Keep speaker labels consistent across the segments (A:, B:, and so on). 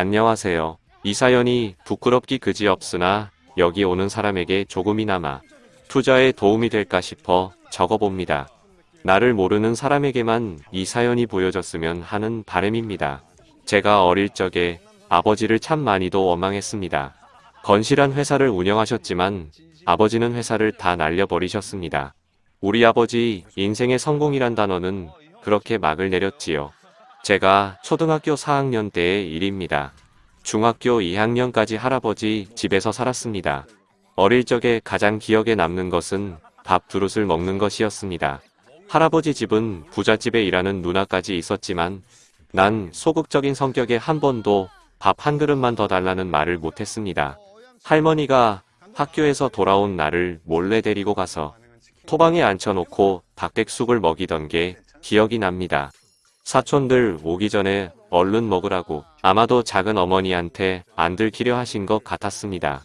A: 안녕하세요. 이 사연이 부끄럽기 그지없으나 여기 오는 사람에게 조금이나마 투자에 도움이 될까 싶어 적어봅니다. 나를 모르는 사람에게만 이 사연이 보여졌으면 하는 바람입니다. 제가 어릴 적에 아버지를 참 많이도 원망했습니다. 건실한 회사를 운영하셨지만 아버지는 회사를 다 날려버리셨습니다. 우리 아버지 인생의 성공이란 단어는 그렇게 막을 내렸지요. 제가 초등학교 4학년 때의 일입니다. 중학교 2학년까지 할아버지 집에서 살았습니다. 어릴 적에 가장 기억에 남는 것은 밥 두릇을 먹는 것이었습니다. 할아버지 집은 부잣집에 일하는 누나까지 있었지만 난 소극적인 성격에 한 번도 밥 한 그릇만 더 달라는 말을 못했습니다. 할머니가 학교에서 돌아온 나를 몰래 데리고 가서 토방에 앉혀놓고 닭백숙을 먹이던 게 기억이 납니다. 사촌들 오기 전에 얼른 먹으라고 아마도 작은 어머니한테 안 들키려 하신 것 같았습니다.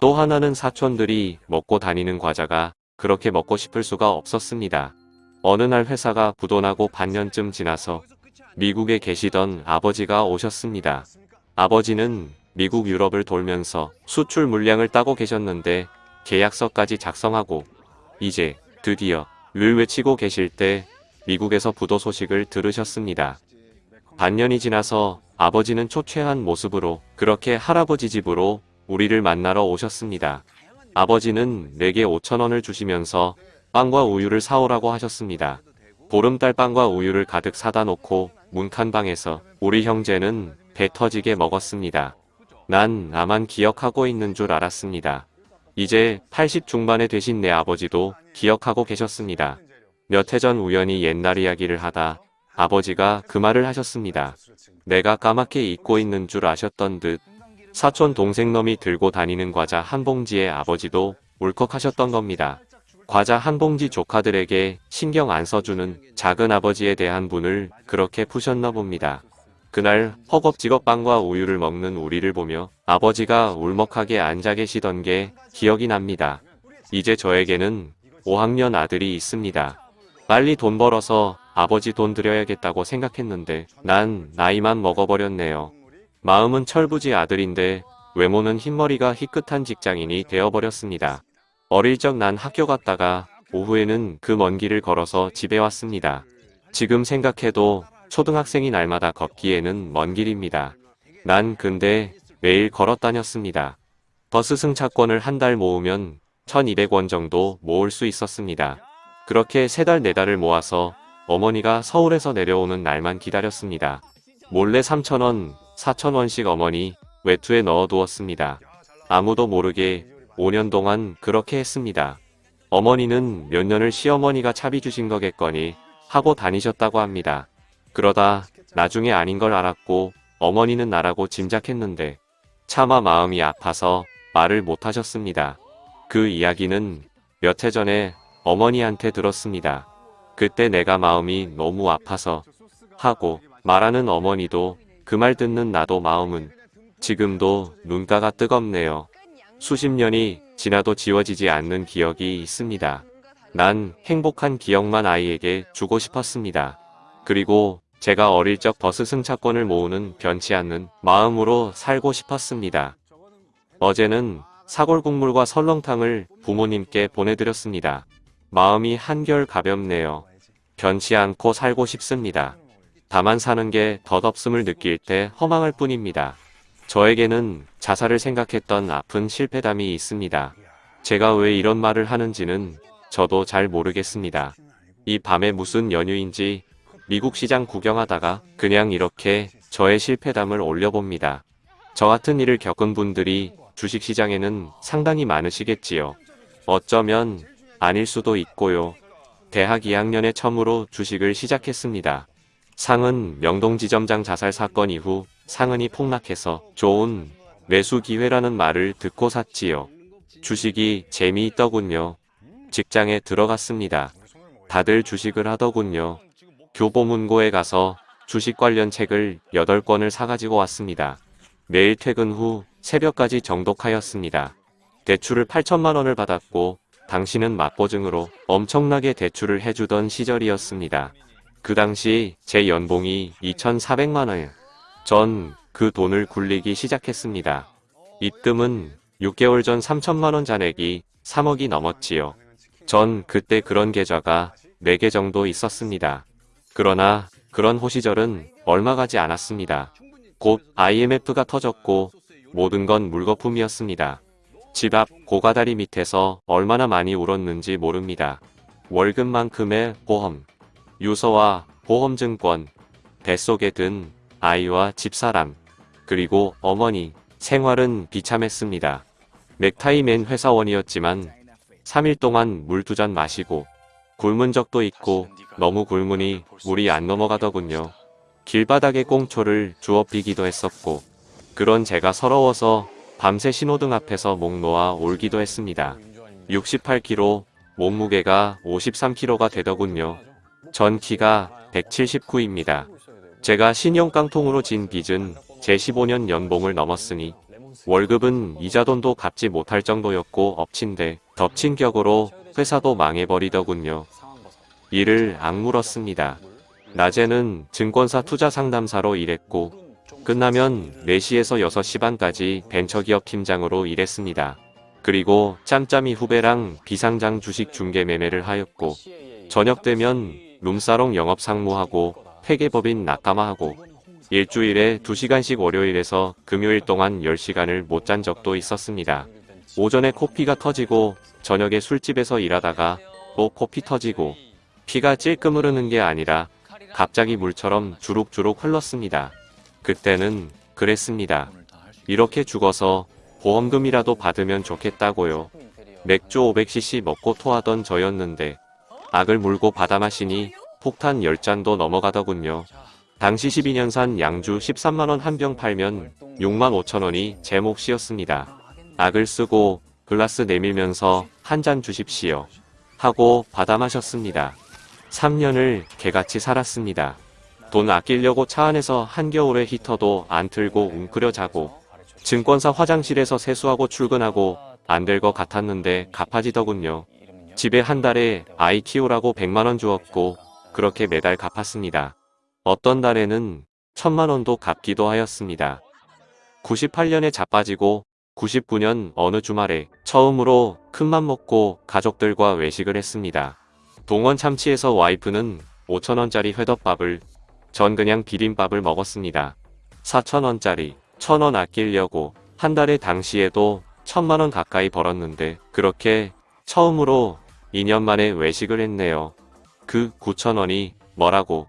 A: 또 하나는 사촌들이 먹고 다니는 과자가 그렇게 먹고 싶을 수가 없었습니다. 어느 날 회사가 부도나고 반년쯤 지나서 미국에 계시던 아버지가 오셨습니다. 아버지는 미국 유럽을 돌면서 수출 물량을 따고 계셨는데 계약서까지 작성하고 이제 드디어 를 외치고 계실 때 미국에서 부도 소식을 들으셨습니다. 반년이 지나서 아버지는 초췌한 모습으로 그렇게 할아버지 집으로 우리를 만나러 오셨습니다. 아버지는 내게 5천원을 주시면서 빵과 우유를 사오라고 하셨습니다. 보름달 빵과 우유를 가득 사다 놓고 문칸방에서 우리 형제는 배 터지게 먹었습니다. 난 나만 기억하고 있는 줄 알았습니다. 이제 80 중반에 되신 내 아버지도 기억하고 계셨습니다. 몇 해 전 우연히 옛날 이야기를 하다 아버지가 그 말을 하셨습니다. 내가 까맣게 잊고 있는 줄 아셨던 듯 사촌 동생 놈이 들고 다니는 과자 한 봉지에 아버지도 울컥하셨던 겁니다. 과자 한 봉지 조카들에게 신경 안 써주는 작은 아버지에 대한 분을 그렇게 푸셨나 봅니다. 그날 허겁지겁 빵과 우유를 먹는 우리를 보며 아버지가 울먹하게 앉아 계시던 게 기억이 납니다. 이제 저에게는 5학년 아들이 있습니다. 빨리 돈 벌어서 아버지 돈 드려야겠다고 생각했는데 난 나이만 먹어버렸네요. 마음은 철부지 아들인데 외모는 흰머리가 희끗한 직장인이 되어버렸습니다. 어릴 적 난 학교 갔다가 오후에는 그 먼 길을 걸어서 집에 왔습니다. 지금 생각해도 초등학생이 날마다 걷기에는 먼 길입니다. 난 근데 매일 걸어 다녔습니다. 버스 승차권을 한 달 모으면 1200원 정도 모을 수 있었습니다. 그렇게 세 달 네 달을 모아서 어머니가 서울에서 내려오는 날만 기다렸습니다. 몰래 3천원, 4천원씩 어머니 외투에 넣어두었습니다. 아무도 모르게 5년 동안 그렇게 했습니다. 어머니는 몇 년을 시어머니가 차비 주신 거겠거니 하고 다니셨다고 합니다. 그러다 나중에 아닌 걸 알았고 어머니는 나라고 짐작했는데 차마 마음이 아파서 말을 못하셨습니다. 그 이야기는 몇 해 전에 어머니한테 들었습니다. 그때 내가 마음이 너무 아파서 하고 말하는 어머니도 그 말 듣는 나도 마음은 지금도 눈가가 뜨겁네요. 수십 년이 지나도 지워지지 않는 기억이 있습니다. 난 행복한 기억만 아이에게 주고 싶었습니다. 그리고 제가 어릴 적 버스 승차권을 모으는 변치 않는 마음으로 살고 싶었습니다. 어제는 사골국물과 설렁탕을 부모님께 보내드렸습니다. 마음이 한결 가볍네요. 변치 않고 살고 싶습니다. 다만 사는 게 덧없음을 느낄 때 허망할 뿐입니다. 저에게는 자살을 생각했던 아픈 실패담이 있습니다. 제가 왜 이런 말을 하는지는 저도 잘 모르겠습니다. 이 밤에 무슨 연휴인지 미국 시장 구경하다가 그냥 이렇게 저의 실패담을 올려봅니다. 저 같은 일을 겪은 분들이 주식시장에는 상당히 많으시겠지요. 어쩌면 아닐 수도 있고요. 대학 2학년에 처음으로 주식을 시작했습니다. 상은 명동 지점장 자살 사건 이후 상은이 폭락해서 좋은 매수 기회라는 말을 듣고 샀지요. 주식이 재미있더군요. 직장에 들어갔습니다. 다들 주식을 하더군요. 교보문고에 가서 주식 관련 책을 8권을 사가지고 왔습니다. 매일 퇴근 후 새벽까지 정독하였습니다. 대출을 8천만 원을 받았고 당신은 맞보증으로 엄청나게 대출을 해주던 시절이었습니다. 그 당시 제 연봉이 2,400만 원. 전 그 돈을 굴리기 시작했습니다. 입금은 6개월 전 3천만원 잔액이 3억이 넘었지요. 전 그때 그런 계좌가 4개 정도 있었습니다. 그러나 그런 호시절은 얼마 가지 않았습니다. 곧 IMF가 터졌고 모든 건 물거품이었습니다. 집 앞 고가다리 밑에서 얼마나 많이 울었는지 모릅니다. 월급만큼의 보험, 유서와 보험증권, 뱃속에 든 아이와 집사람, 그리고 어머니, 생활은 비참했습니다. 넥타이 맨 회사원이었지만 3일 동안 물 두 잔 마시고 굶은 적도 있고 너무 굶으니 물이 안 넘어가더군요. 길바닥에 꽁초를 주워 비기도 했었고 그런 제가 서러워서 밤새 신호등 앞에서 목 놓아 울기도 했습니다. 68kg, 몸무게가 53kg가 되더군요. 전 키가 179입니다. 제가 신용 깡통으로 진 빚은 제 15년 연봉을 넘었으니 월급은 이자돈도 갚지 못할 정도였고 엎친데 덮친 격으로 회사도 망해버리더군요. 이를 악물었습니다. 낮에는 증권사 투자 상담사로 일했고 끝나면 4시에서 6시 반까지 벤처기업 팀장으로 일했습니다. 그리고 짬짬이 후배랑 비상장 주식 중개 매매를 하였고 저녁 되면 룸사롱 영업 상무하고 회계법인 낙가마하고 일주일에 2시간씩 월요일에서 금요일 동안 10시간을 못 잔 적도 있었습니다. 오전에 코피가 터지고 저녁에 술집에서 일하다가 또 코피 터지고 피가 찔끔 흐르는 게 아니라 갑자기 물처럼 주룩주룩 흘렀습니다. 그때는 그랬습니다. 이렇게 죽어서 보험금이라도 받으면 좋겠다고요. 맥주 500cc 먹고 토하던 저였는데 악을 물고 받아 마시니 폭탄 10잔도 넘어가더군요. 당시 12년산 양주 13만원 한 병 팔면 6만 5천원이 제 몫이었습니다. 악을 쓰고 글라스 내밀면서 한 잔 주십시오. 하고 받아 마셨습니다. 3년을 개같이 살았습니다. 돈 아끼려고 차 안에서 한겨울에 히터도 안 틀고 웅크려 자고 증권사 화장실에서 세수하고 출근하고 안 될 것 같았는데 갚아지더군요. 집에 한 달에 아이 키우라고 100만원 주었고 그렇게 매달 갚았습니다. 어떤 달에는 천만원도 갚기도 하였습니다. 98년에 자빠지고 99년 어느 주말에 처음으로 큰맘 먹고 가족들과 외식을 했습니다. 동원 참치에서 와이프는 5천원짜리 회덮밥을 전 그냥 비빔밥을 먹었습니다. 4천원짜리 1천원 아끼려고 한 달에 당시에도 천만원 가까이 벌었는데 그렇게 처음으로 2년 만에 외식을 했네요. 그 9천원이 뭐라고